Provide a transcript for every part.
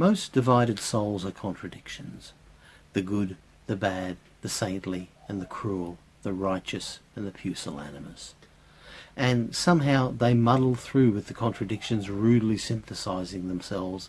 Most divided souls are contradictions. The good, the bad, the saintly and the cruel, the righteous and the pusillanimous. And somehow they muddle through with the contradictions rudely synthesizing themselves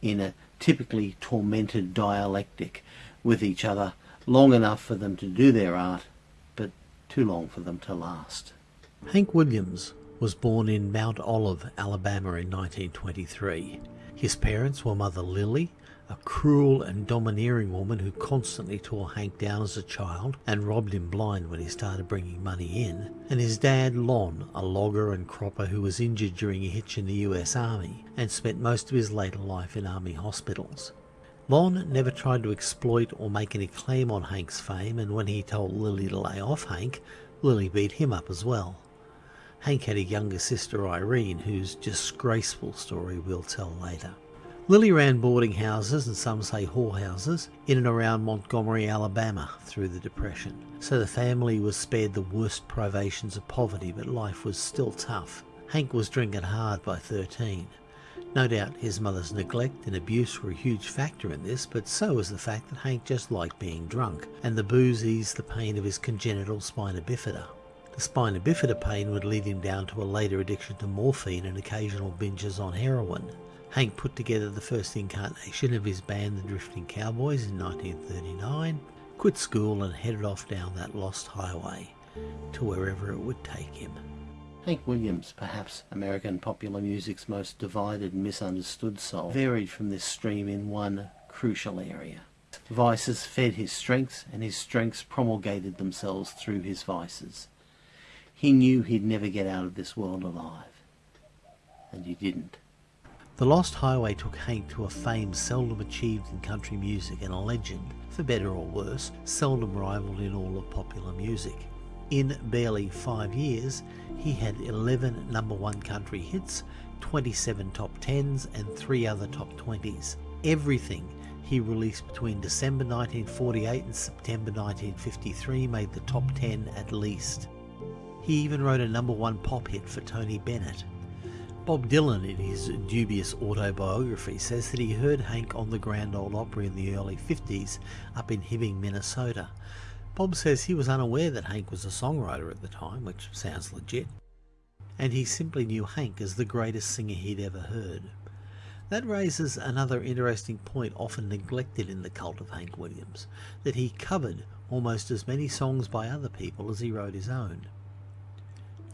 in a typically tormented dialectic with each other long enough for them to do their art, but too long for them to last. Hank Williams was born in Mount Olive, Alabama in 1923. His parents were Mother Lily, a cruel and domineering woman who constantly tore Hank down as a child and robbed him blind when he started bringing money in, and his dad Lon, a logger and cropper who was injured during a hitch in the US Army and spent most of his later life in Army hospitals. Lon never tried to exploit or make any claim on Hank's fame, and when he told Lily to lay off Hank, Lily beat him up as well. Hank had a younger sister, Irene, whose disgraceful story we'll tell later. Lily ran boarding houses, and some say whorehouses, in and around Montgomery, Alabama through the Depression, so the family was spared the worst privations of poverty, but life was still tough. Hank was drinking hard by 13. No doubt his mother's neglect and abuse were a huge factor in this, but so was the fact that Hank just liked being drunk, and the booze eased the pain of his congenital spina bifida. The spina bifida pain would lead him down to a later addiction to morphine and occasional binges on heroin. Hank put together the first incarnation of his band the Drifting Cowboys in 1939, quit school and headed off down that lost highway to wherever it would take him. Hank Williams, perhaps American popular music's most divided and misunderstood soul, varied from this stream in one crucial area. Vices fed his strengths, and his strengths promulgated themselves through his vices. He knew he'd never get out of this world alive. And he didn't. The Lost Highway took Hank to a fame seldom achieved in country music and a legend, for better or worse, seldom rivaled in all of popular music. In barely five years, he had 11 number one country hits, 27 top 10s, and three other top 20s. Everything he released between December 1948 and September 1953 made the top 10 at least. He even wrote a number one pop hit for Tony Bennett. Bob Dylan, in his dubious autobiography, says that he heard Hank on the Grand Ole Opry in the early 50s up in Hibbing, Minnesota, Bob says he was unaware that Hank was a songwriter at the time, which sounds legit, and he simply knew Hank as the greatest singer he'd ever heard. That raises another interesting point often neglected in the cult of Hank Williams, that he covered almost as many songs by other people as he wrote his own.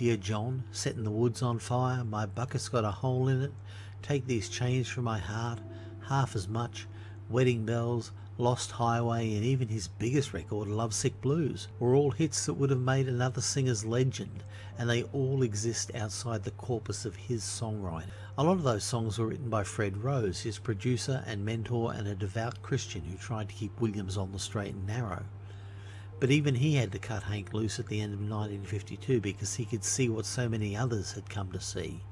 Dear John, setting the woods on fire, my bucket's got a hole in it, take these chains from my heart, half as much, wedding bells, Lost Highway, and even his biggest record, Lovesick Blues, were all hits that would have made another singer's legend, and they all exist outside the corpus of his songwriting. A lot of those songs were written by Fred Rose, his producer and mentor, and a devout Christian who tried to keep Williams on the straight and narrow. But even he had to cut Hank loose at the end of 1952 because he could see what so many others had come to see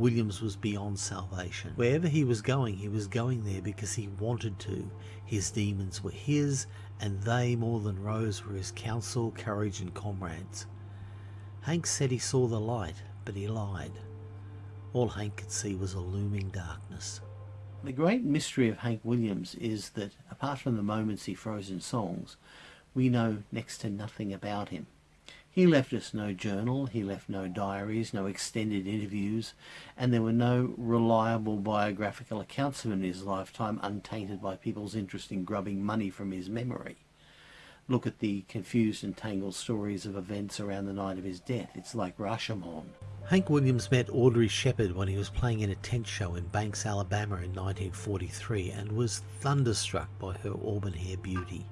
Williams was beyond salvation. Wherever he was going, he was going there because he wanted to. His demons were his, and they, more than Rose, were his counsel, courage, and comrades. Hank said he saw the light, but he lied. All Hank could see was a looming darkness. The great mystery of Hank Williams is that, apart from the moments he froze in songs, we know next to nothing about him. He left us no journal, he left no diaries, no extended interviews, and there were no reliable biographical accounts of him in his lifetime untainted by people's interest in grubbing money from his memory. Look at the confused and tangled stories of events around the night of his death. It's like Rashomon. Hank Williams met Audrey Sheppard when he was playing in a tent show in Banks, Alabama in 1943 and was thunderstruck by her auburn hair beauty.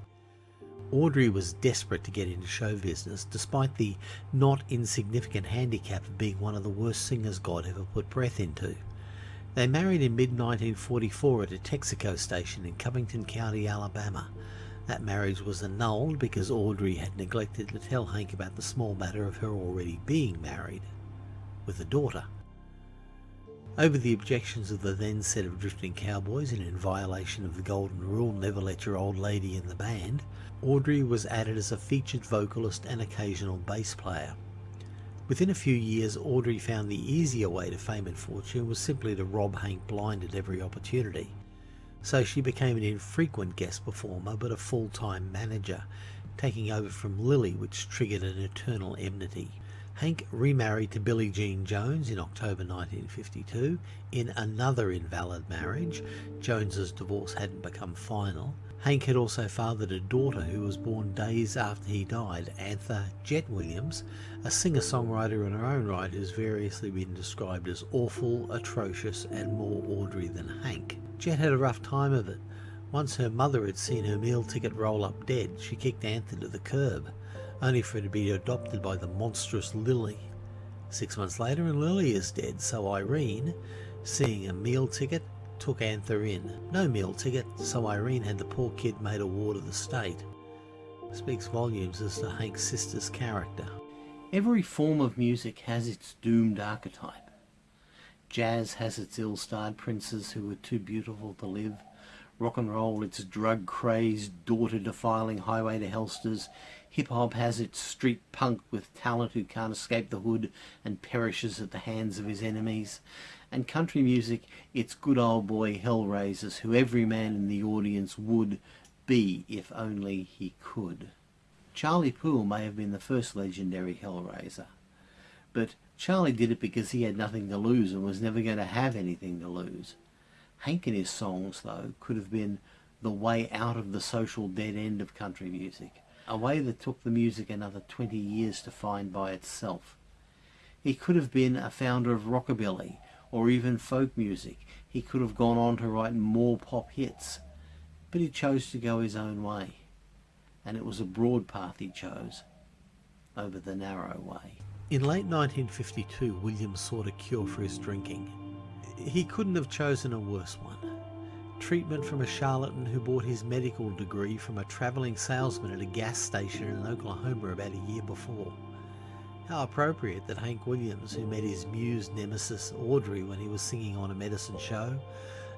Audrey was desperate to get into show business, despite the not insignificant handicap of being one of the worst singers God ever put breath into. They married in mid 1944 at a Texaco station in Covington County, Alabama. That marriage was annulled because Audrey had neglected to tell Hank about the small matter of her already being married, with a daughter. Over the objections of the then set of drifting cowboys and in violation of the golden rule never let your old lady in the band, Audrey was added as a featured vocalist and occasional bass player. Within a few years, Audrey found the easier way to fame and fortune was simply to rob Hank blind at every opportunity. so she became an infrequent guest performer but a full-time manager, taking over from Lily, which triggered an eternal enmity. Hank remarried to Billie Jean Jones in October 1952 in another invalid marriage. Jones's divorce hadn't become final. Hank had also fathered a daughter who was born days after he died, Antha Jet Williams, a singer-songwriter in her own right who's variously been described as awful, atrocious and more Audrey than Hank. Jet had a rough time of it. Once her mother had seen her meal ticket roll up dead, she kicked Antha to the curb only for it to be adopted by the monstrous Lily. Six months later, and Lily is dead, so Irene, seeing a meal ticket, took Antha in. No meal ticket, so Irene had the poor kid made a ward of the state. Speaks volumes as to Hank's sister's character. Every form of music has its doomed archetype. Jazz has its ill-starred princes who are too beautiful to live. Rock and roll, its drug-crazed, daughter-defiling highway to hellsters. Hip hop has its street punk with talent who can't escape the hood and perishes at the hands of his enemies. And country music, its good old boy hellraisers who every man in the audience would be if only he could. Charlie Poole may have been the first legendary hellraiser, but Charlie did it because he had nothing to lose and was never going to have anything to lose. Hank and his songs, though, could have been the way out of the social dead end of country music a way that took the music another 20 years to find by itself. He could have been a founder of rockabilly or even folk music. He could have gone on to write more pop hits, but he chose to go his own way. And it was a broad path he chose over the narrow way. In late 1952, Williams sought a cure for his drinking. He couldn't have chosen a worse one treatment from a charlatan who bought his medical degree from a travelling salesman at a gas station in Oklahoma about a year before. How appropriate that Hank Williams, who met his muse nemesis Audrey when he was singing on a medicine show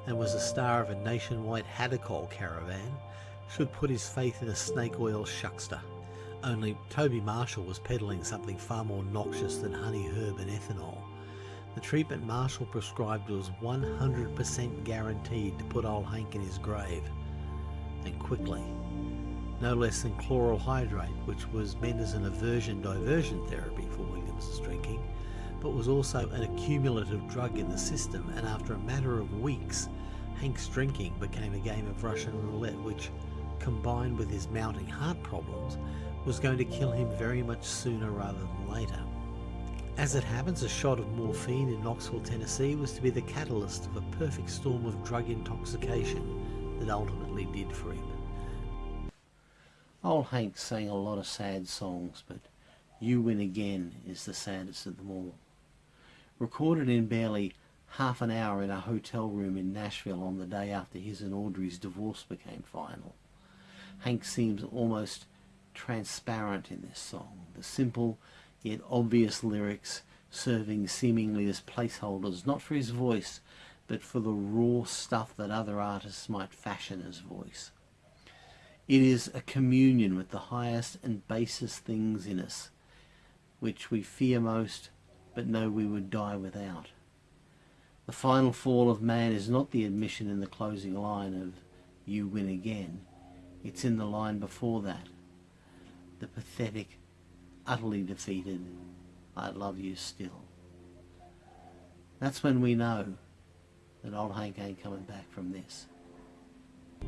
and was a star of a nationwide Hadacol caravan, should put his faith in a snake oil shuckster. Only Toby Marshall was peddling something far more noxious than honey herb and ethanol. The treatment Marshall prescribed was 100% guaranteed to put old Hank in his grave, and quickly. No less than chloral hydrate, which was meant as an aversion diversion therapy for Williams's drinking, but was also an accumulative drug in the system, and after a matter of weeks, Hank's drinking became a game of Russian roulette, which, combined with his mounting heart problems, was going to kill him very much sooner rather than later. As it happens, a shot of morphine in Knoxville, Tennessee was to be the catalyst of a perfect storm of drug intoxication that ultimately did for him. Old Hank sang a lot of sad songs, but You Win Again is the saddest of them all. Recorded in barely half an hour in a hotel room in Nashville on the day after his and Audrey's divorce became final. Hank seems almost transparent in this song. The simple yet obvious lyrics serving seemingly as placeholders, not for his voice, but for the raw stuff that other artists might fashion as voice. It is a communion with the highest and basest things in us, which we fear most, but know we would die without. The final fall of man is not the admission in the closing line of you win again. It's in the line before that. The pathetic utterly defeated, I love you still. That's when we know that old Hank ain't coming back from this.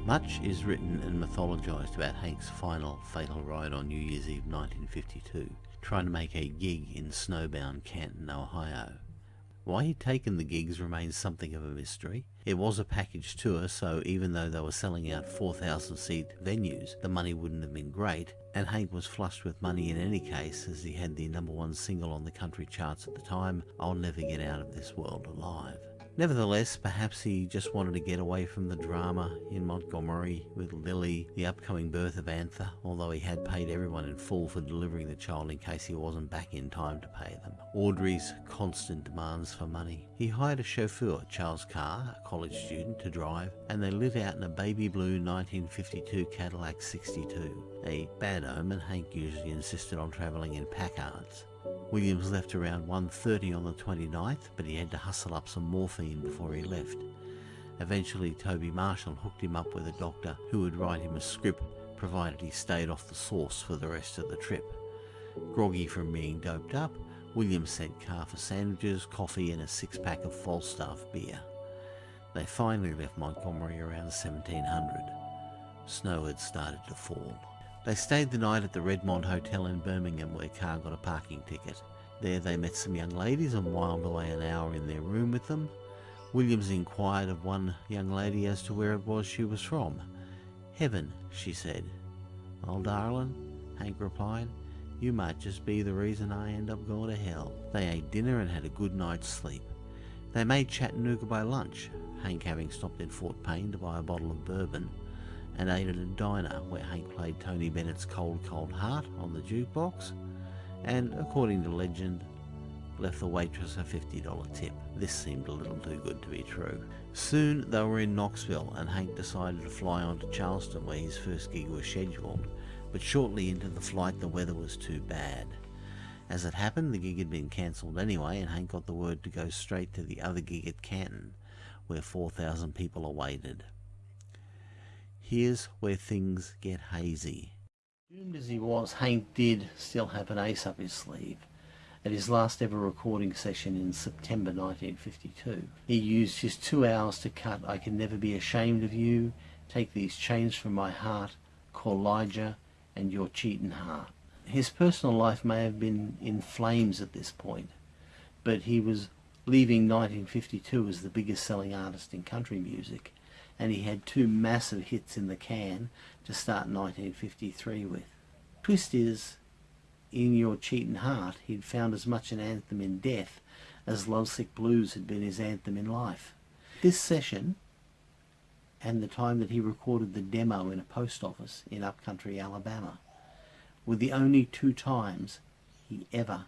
Much is written and mythologised about Hank's final fatal ride on New Year's Eve 1952, trying to make a gig in snowbound Canton, Ohio. Why he'd taken the gigs remains something of a mystery. It was a package tour, so even though they were selling out 4,000 seat venues, the money wouldn't have been great, and Hank was flushed with money in any case as he had the number one single on the country charts at the time, I'll Never Get Out of This World Alive. Nevertheless, perhaps he just wanted to get away from the drama in Montgomery with Lily, the upcoming birth of Antha, although he had paid everyone in full for delivering the child in case he wasn't back in time to pay them. Audrey's constant demands for money. He hired a chauffeur, Charles Carr, a college student, to drive, and they lit out in a baby blue 1952 Cadillac 62. A bad omen, Hank usually insisted on travelling in Packards. Williams left around 1.30 on the 29th, but he had to hustle up some morphine before he left. Eventually, Toby Marshall hooked him up with a doctor who would write him a script provided he stayed off the sauce for the rest of the trip. Groggy from being doped up, Williams sent Carr for sandwiches, coffee and a six-pack of Falstaff beer. They finally left Montgomery around 1700. Snow had started to fall. They stayed the night at the Redmont Hotel in Birmingham where Carr got a parking ticket. There they met some young ladies and whiled away an hour in their room with them. Williams inquired of one young lady as to where it was she was from. Heaven, she said. Oh, darling, Hank replied, you might just be the reason I end up going to hell. They ate dinner and had a good night's sleep. They made Chattanooga by lunch, Hank having stopped in Fort Payne to buy a bottle of bourbon, and ate at a diner where Hank played Tony Bennett's Cold Cold Heart on the jukebox, and, according to legend, left the waitress a $50 tip. This seemed a little too good to be true. Soon they were in Knoxville and Hank decided to fly on to Charleston where his first gig was scheduled, but shortly into the flight the weather was too bad. As it happened, the gig had been cancelled anyway and Hank got the word to go straight to the other gig at Canton, where 4,000 people awaited. Here's where things get hazy. Doomed as he was, Hank did still have an ace up his sleeve. At his last ever recording session in September 1952, he used his two hours to cut I Can Never Be Ashamed of You, Take These Chains From My Heart, Kaw-Liga, and Your Cheatin' Heart. His personal life may have been in flames at this point, but he was leaving 1952 as the biggest selling artist in country music, and he had two massive hits in the can to start 1953 with. Twist is, in Your Cheatin' Heart, he'd found as much an anthem in death as Lovesick Blues had been his anthem in life. This session, and the time that he recorded the demo in a post office in upcountry Alabama, were the only two times he ever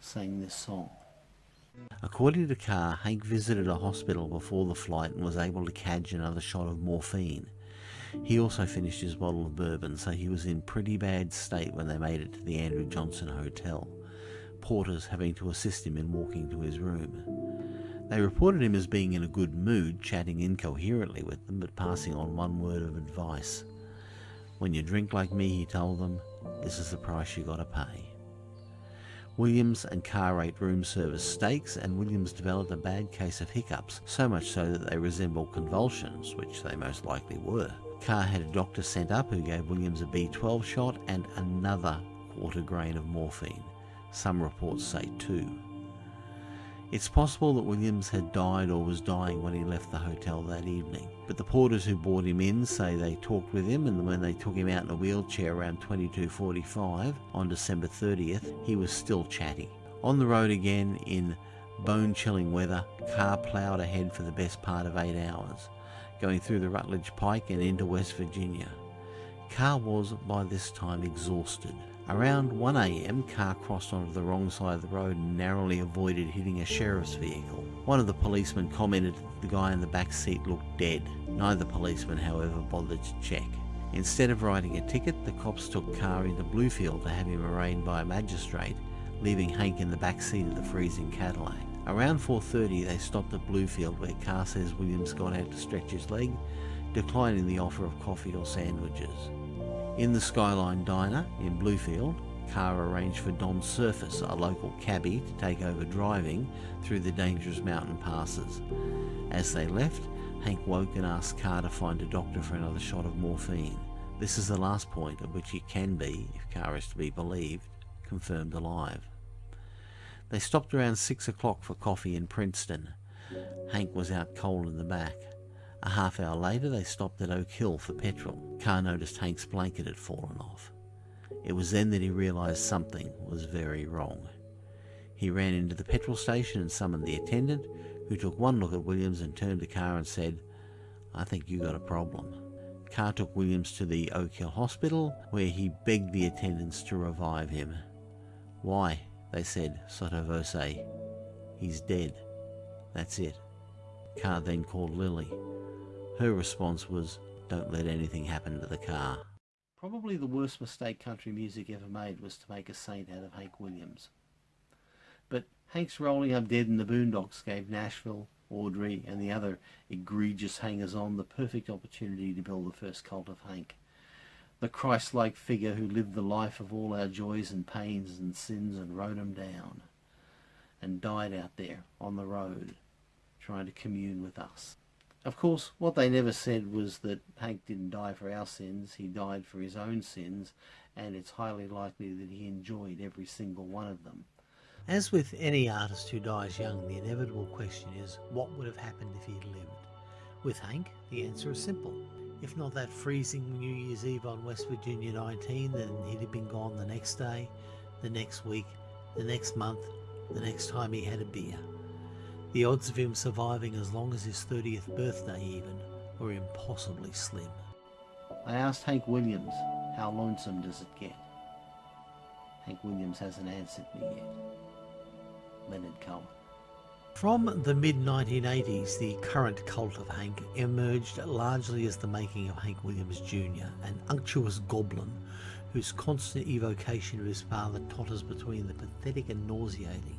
sang this song. According to Carr, Hank visited a hospital before the flight and was able to cadge another shot of morphine. He also finished his bottle of bourbon, so he was in pretty bad state when they made it to the Andrew Johnson Hotel, porters having to assist him in walking to his room. They reported him as being in a good mood, chatting incoherently with them, but passing on one word of advice. When you drink like me, he told them, this is the price you gotta pay. Williams and Carr ate room service steaks, and Williams developed a bad case of hiccups, so much so that they resembled convulsions, which they most likely were. Carr had a doctor sent up who gave Williams a B12 shot and another quarter grain of morphine. Some reports say two. It's possible that Williams had died or was dying when he left the hotel that evening, but the porters who brought him in say they talked with him and when they took him out in a wheelchair around 22.45 on December 30th, he was still chatty. On the road again in bone-chilling weather, car ploughed ahead for the best part of eight hours, going through the Rutledge Pike and into West Virginia. Carr was by this time exhausted. Around 1am, Carr crossed onto the wrong side of the road and narrowly avoided hitting a sheriff's vehicle. One of the policemen commented that the guy in the back seat looked dead. Neither policeman, however, bothered to check. Instead of writing a ticket, the cops took Carr into Bluefield to have him arraigned by a magistrate, leaving Hank in the back seat of the freezing Cadillac. Around 4.30 they stopped at Bluefield where Carr says Williams got out to stretch his leg, declining the offer of coffee or sandwiches. In the Skyline Diner in Bluefield, Carr arranged for Don Surface, a local cabbie, to take over driving through the dangerous mountain passes. As they left, Hank woke and asked Carr to find a doctor for another shot of morphine. This is the last point at which he can be, if Carr is to be believed, confirmed alive. They stopped around six o'clock for coffee in Princeton. Hank was out cold in the back. A half hour later, they stopped at Oak Hill for petrol. Carr noticed Hank's blanket had fallen off. It was then that he realised something was very wrong. He ran into the petrol station and summoned the attendant, who took one look at Williams and turned to Carr and said, I think you got a problem. Carr took Williams to the Oak Hill Hospital, where he begged the attendants to revive him. Why, they said, sotto voce, he's dead. That's it. Carr then called Lily. Her response was, don't let anything happen to the car. Probably the worst mistake country music ever made was to make a saint out of Hank Williams. But Hank's rolling up dead in the boondocks gave Nashville Audrey and the other egregious hangers-on the perfect opportunity to build the first cult of Hank. The Christ-like figure who lived the life of all our joys and pains and sins and wrote them down and died out there on the road trying to commune with us. Of course, what they never said was that Hank didn't die for our sins, he died for his own sins, and it's highly likely that he enjoyed every single one of them. As with any artist who dies young, the inevitable question is what would have happened if he'd lived? With Hank, the answer is simple. If not that freezing New Year's Eve on West Virginia 19, then he'd have been gone the next day, the next week, the next month, the next time he had a beer. The odds of him surviving as long as his 30th birthday even were impossibly slim. I asked Hank Williams, how lonesome does it get? Hank Williams hasn't answered me yet. Leonard Cohen. From the mid 1980s, the current cult of Hank emerged largely as the making of Hank Williams Jr., an unctuous goblin whose constant evocation of his father totters between the pathetic and nauseating.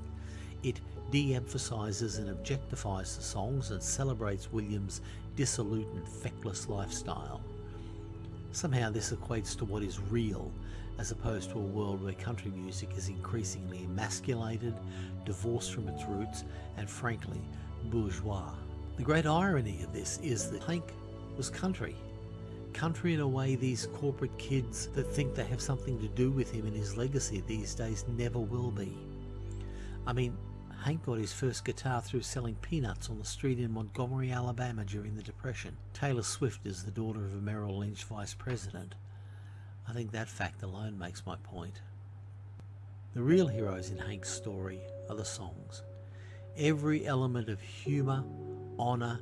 It de emphasises and objectifies the songs and celebrates Williams' dissolute and feckless lifestyle. Somehow, this equates to what is real as opposed to a world where country music is increasingly emasculated, divorced from its roots, and frankly, bourgeois. The great irony of this is that Hank was country. Country in a way these corporate kids that think they have something to do with him and his legacy these days never will be. I mean, Hank got his first guitar through selling peanuts on the street in Montgomery, Alabama during the Depression. Taylor Swift is the daughter of a Merrill Lynch vice president. I think that fact alone makes my point. The real heroes in Hank's story are the songs. Every element of humour, honour,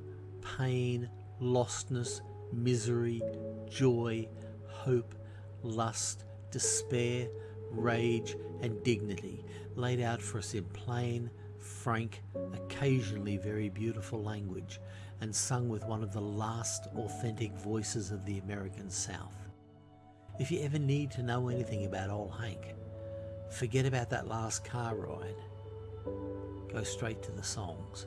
pain, lostness, misery, joy, hope, lust, despair, rage, and dignity laid out for us in plain, frank, occasionally very beautiful language, and sung with one of the last authentic voices of the American South. If you ever need to know anything about old Hank, forget about that last car ride. Go straight to the songs.